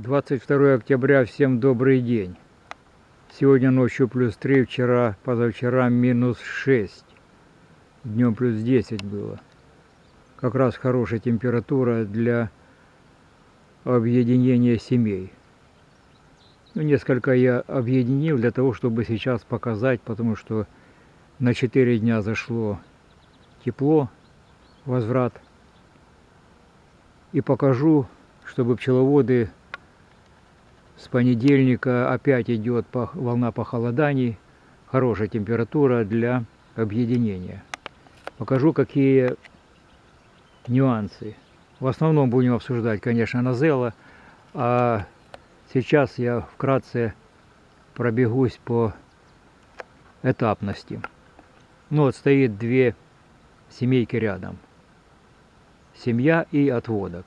22 октября, всем добрый день. Сегодня ночью плюс 3, вчера, позавчера минус 6. Днем плюс 10 было. Как раз хорошая температура для объединения семей. Ну, несколько я объединил для того, чтобы сейчас показать, потому что на 4 дня зашло тепло, возврат. И покажу, чтобы пчеловоды с понедельника опять идет волна похолоданий, хорошая температура для объединения. Покажу, какие нюансы. В основном будем обсуждать, конечно, Назела, а сейчас я вкратце пробегусь по этапности. Ну вот стоит две семейки рядом. Семья и отводок.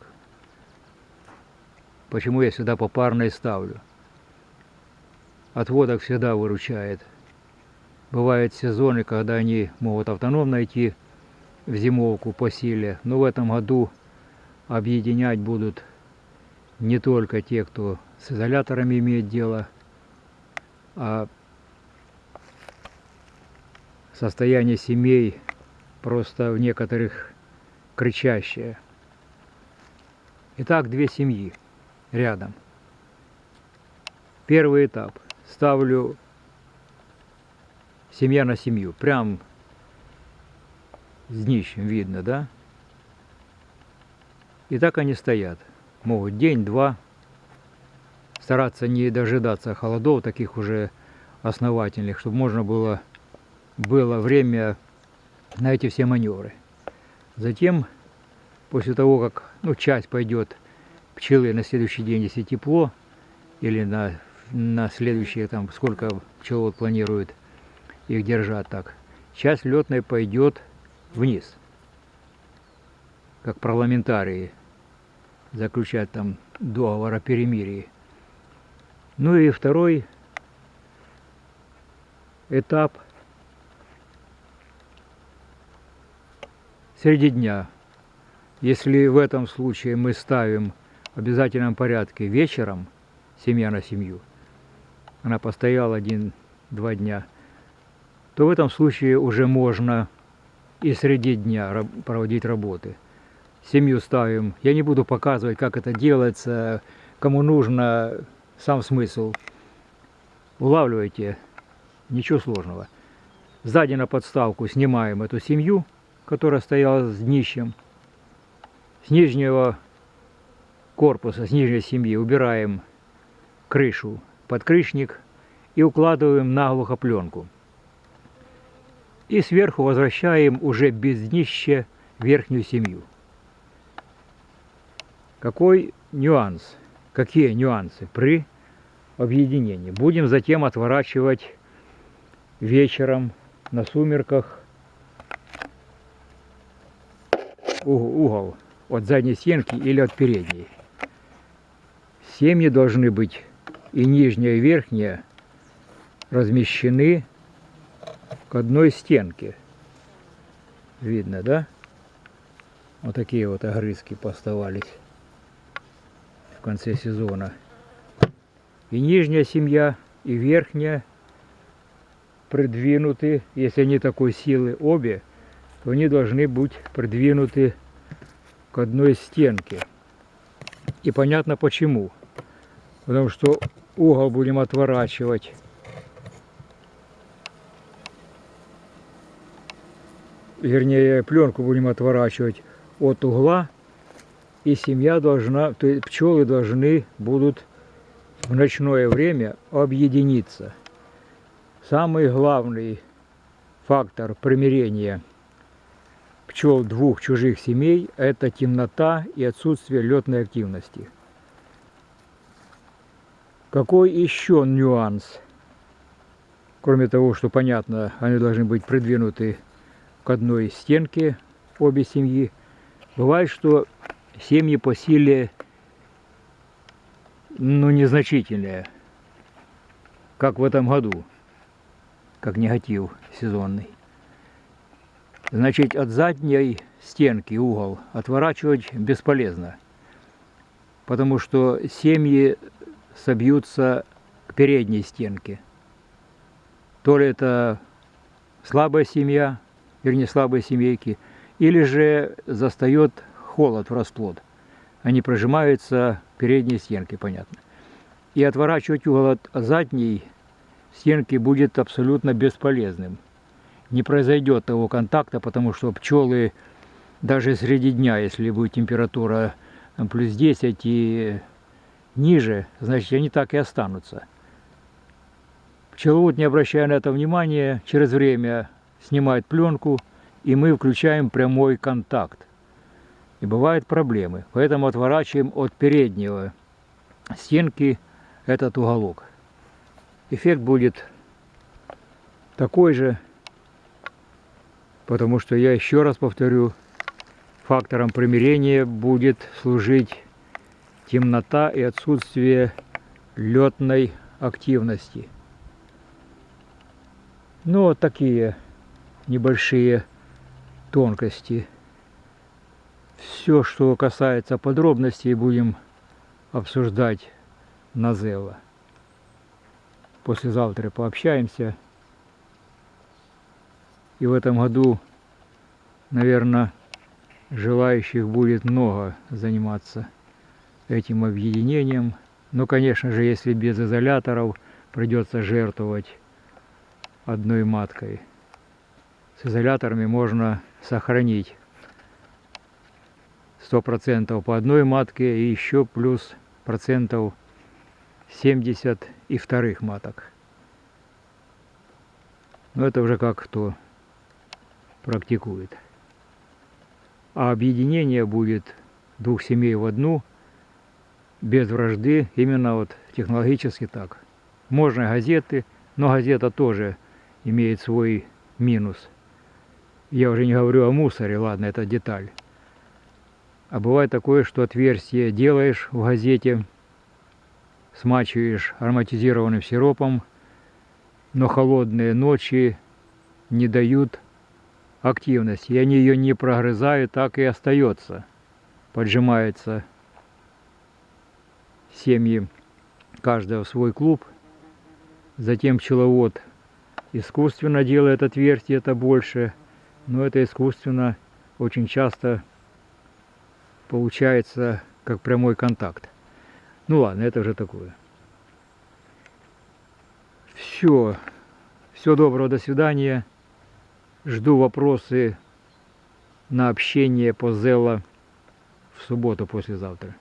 Почему я сюда попарной ставлю? Отводок всегда выручает. Бывают сезоны, когда они могут автономно идти в зимовку по силе, но в этом году объединять будут не только те, кто с изоляторами имеет дело, а состояние семей просто в некоторых кричащее. Итак, две семьи рядом. Первый этап. Ставлю семья на семью. Прям с днищем видно, да? И так они стоят. Могут день-два стараться не дожидаться холодов таких уже основательных, чтобы можно было, было время на эти все маневры. Затем, после того, как ну, часть пойдет пчелы на следующий день, если тепло, или на, на следующие, там, сколько пчеловод планирует их держать так, часть летной пойдет вниз, как парламентарии заключать там договор о перемирии. Ну и второй этап среди дня. Если в этом случае мы ставим обязательном порядке вечером семья на семью, она постояла один-два дня, то в этом случае уже можно и среди дня проводить работы. Семью ставим. Я не буду показывать, как это делается, кому нужно, сам смысл. Улавливайте, ничего сложного. Сзади на подставку снимаем эту семью, которая стояла с днищем. С нижнего корпуса, с нижней семьи убираем крышу, подкрышник и укладываем наглухо пленку. И сверху возвращаем уже без днища верхнюю семью. Какой нюанс? Какие нюансы при объединении? Будем затем отворачивать вечером на сумерках угол от задней стенки или от передней. Семьи должны быть и нижняя, и верхняя размещены к одной стенке. Видно, да? Вот такие вот огрызки поставались в конце сезона. И нижняя семья, и верхняя придвинуты, если они такой силы обе, то они должны быть придвинуты к одной стенке. И понятно почему потому что угол будем отворачивать. Вернее, пленку будем отворачивать от угла. И семья должна, то есть пчелы должны будут в ночное время объединиться. Самый главный фактор примирения пчел двух чужих семей – это темнота и отсутствие летной активности. Какой еще нюанс? Кроме того, что понятно, они должны быть придвинуты к одной стенке, обе семьи. Бывает, что семьи по силе ну, незначительные, как в этом году, как негатив сезонный. Значит, от задней стенки угол отворачивать бесполезно потому что семьи собьются к передней стенке. То ли это слабая семья, вернее слабые семейки, или же застает холод в расплод. Они прожимаются к передней стенке, понятно. И отворачивать угол от задней стенки будет абсолютно бесполезным. Не произойдет того контакта, потому что пчелы даже среди дня, если будет температура плюс 10 и ниже, значит они так и останутся. Пчеловод, не обращая на это внимания, через время снимает пленку, и мы включаем прямой контакт. И бывают проблемы. Поэтому отворачиваем от переднего стенки этот уголок. Эффект будет такой же, потому что я еще раз повторю, фактором примирения будет служить темнота и отсутствие летной активности. Ну, вот такие небольшие тонкости. Все, что касается подробностей, будем обсуждать на Зелла. Послезавтра пообщаемся. И в этом году, наверное, желающих будет много заниматься этим объединением. Но, конечно же, если без изоляторов, придется жертвовать одной маткой. С изоляторами можно сохранить 100% по одной матке и еще плюс процентов 70 и вторых маток. Но это уже как кто практикует. А объединение будет двух семей в одну, без вражды, именно вот технологически так. Можно газеты, но газета тоже имеет свой минус. Я уже не говорю о мусоре, ладно, это деталь. А бывает такое, что отверстие делаешь в газете, смачиваешь ароматизированным сиропом, но холодные ночи не дают активности, и они ее не прогрызают, так и остается. Поджимается семьи каждого в свой клуб. Затем пчеловод искусственно делает отверстие, это больше, но это искусственно очень часто получается как прямой контакт. Ну ладно, это уже такое. Все. Всего доброго, до свидания. Жду вопросы на общение по Зелла в субботу послезавтра.